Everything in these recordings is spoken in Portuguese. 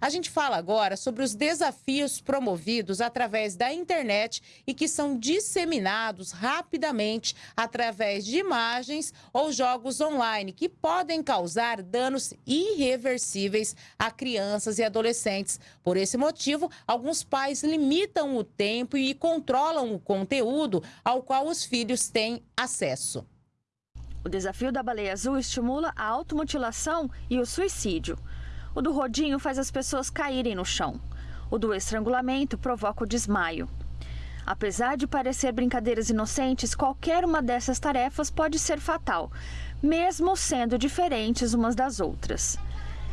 A gente fala agora sobre os desafios promovidos através da internet e que são disseminados rapidamente através de imagens ou jogos online que podem causar danos irreversíveis a crianças e adolescentes. Por esse motivo, alguns pais limitam o tempo e controlam o conteúdo ao qual os filhos têm acesso. O desafio da baleia azul estimula a automutilação e o suicídio. O do rodinho faz as pessoas caírem no chão. O do estrangulamento provoca o desmaio. Apesar de parecer brincadeiras inocentes, qualquer uma dessas tarefas pode ser fatal, mesmo sendo diferentes umas das outras.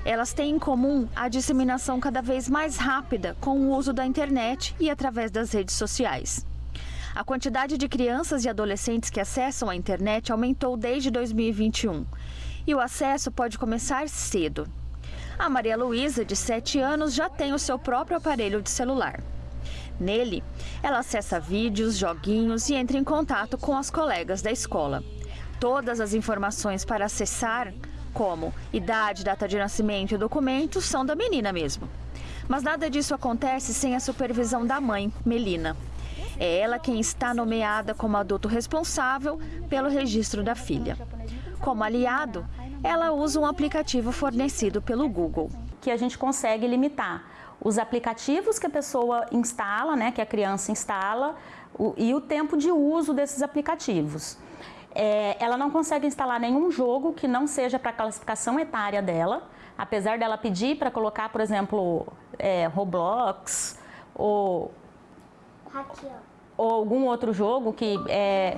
Elas têm em comum a disseminação cada vez mais rápida com o uso da internet e através das redes sociais. A quantidade de crianças e adolescentes que acessam a internet aumentou desde 2021 e o acesso pode começar cedo. A Maria Luísa, de 7 anos, já tem o seu próprio aparelho de celular. Nele, ela acessa vídeos, joguinhos e entra em contato com as colegas da escola. Todas as informações para acessar, como idade, data de nascimento e documentos, são da menina mesmo. Mas nada disso acontece sem a supervisão da mãe, Melina. É ela quem está nomeada como adulto responsável pelo registro da filha. Como aliado, ela usa um aplicativo fornecido pelo Google. Que a gente consegue limitar os aplicativos que a pessoa instala, né, que a criança instala, o, e o tempo de uso desses aplicativos. É, ela não consegue instalar nenhum jogo que não seja para a classificação etária dela, apesar dela pedir para colocar, por exemplo, é, Roblox ou ou algum outro jogo que é,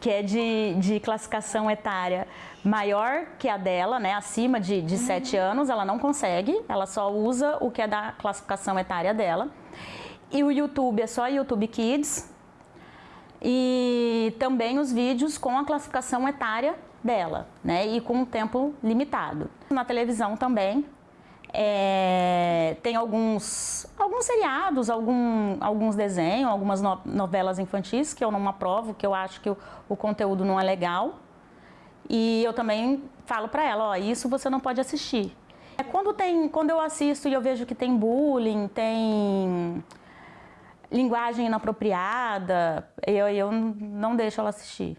que é de, de classificação etária maior que a dela, né, acima de, de uhum. 7 anos, ela não consegue, ela só usa o que é da classificação etária dela. E o YouTube é só YouTube Kids e também os vídeos com a classificação etária dela, né, e com um tempo limitado. Na televisão também, é, tem alguns, alguns seriados, algum, alguns desenhos, algumas no, novelas infantis que eu não aprovo, que eu acho que o, o conteúdo não é legal. E eu também falo para ela, ó, isso você não pode assistir. É quando, tem, quando eu assisto e eu vejo que tem bullying, tem linguagem inapropriada, eu, eu não deixo ela assistir.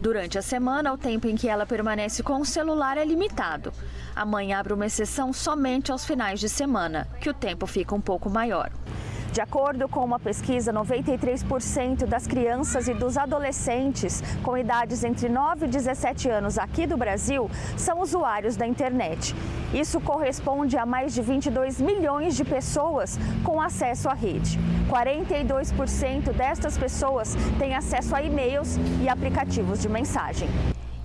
Durante a semana, o tempo em que ela permanece com o celular é limitado. A mãe abre uma exceção somente aos finais de semana, que o tempo fica um pouco maior. De acordo com uma pesquisa, 93% das crianças e dos adolescentes com idades entre 9 e 17 anos aqui do Brasil são usuários da internet. Isso corresponde a mais de 22 milhões de pessoas com acesso à rede. 42% destas pessoas têm acesso a e-mails e aplicativos de mensagem.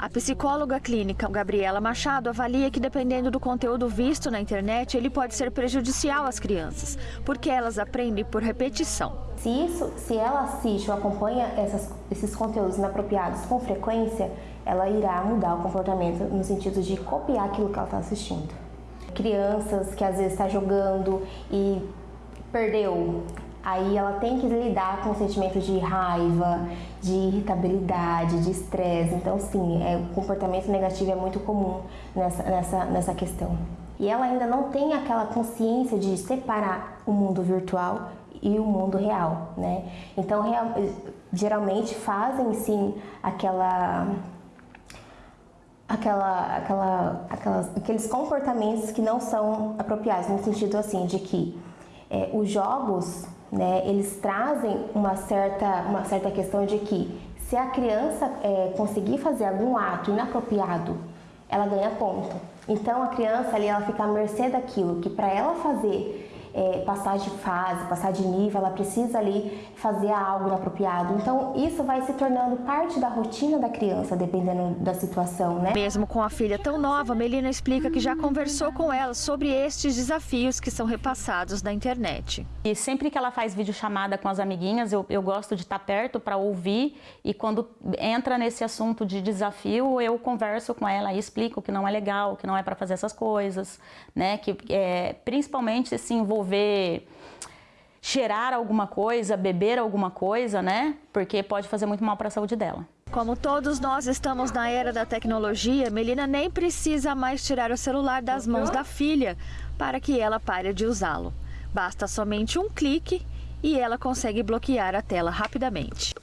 A psicóloga clínica Gabriela Machado avalia que dependendo do conteúdo visto na internet, ele pode ser prejudicial às crianças, porque elas aprendem por repetição. Se, isso, se ela assiste ou acompanha essas, esses conteúdos inapropriados com frequência, ela irá mudar o comportamento no sentido de copiar aquilo que ela está assistindo. Crianças que às vezes está jogando e perdeu aí ela tem que lidar com o sentimento de raiva, de irritabilidade, de estresse. Então, sim, é, o comportamento negativo é muito comum nessa, nessa, nessa questão. E ela ainda não tem aquela consciência de separar o mundo virtual e o mundo real, né? Então, real, geralmente fazem sim aquela aquela, aquela, aquelas, aqueles comportamentos que não são apropriados, no sentido assim de que é, os jogos né, eles trazem uma certa, uma certa questão de que se a criança é, conseguir fazer algum ato inapropriado, ela ganha ponto. Então a criança ali ela fica à mercê daquilo que para ela fazer é, passar de fase, passar de nível, ela precisa ali fazer algo inapropriado. Então isso vai se tornando parte da rotina da criança, dependendo da situação, né? Mesmo com a filha tão nova, Melina explica que já conversou com ela sobre estes desafios que são repassados na internet. E sempre que ela faz videochamada com as amiguinhas, eu, eu gosto de estar perto para ouvir e quando entra nesse assunto de desafio, eu converso com ela e explico que não é legal, que não é para fazer essas coisas, né? Que é, principalmente se envolver envolver cheirar alguma coisa, beber alguma coisa, né? Porque pode fazer muito mal para a saúde dela. Como todos nós estamos na era da tecnologia, Melina nem precisa mais tirar o celular das mãos da filha para que ela pare de usá-lo. Basta somente um clique e ela consegue bloquear a tela rapidamente.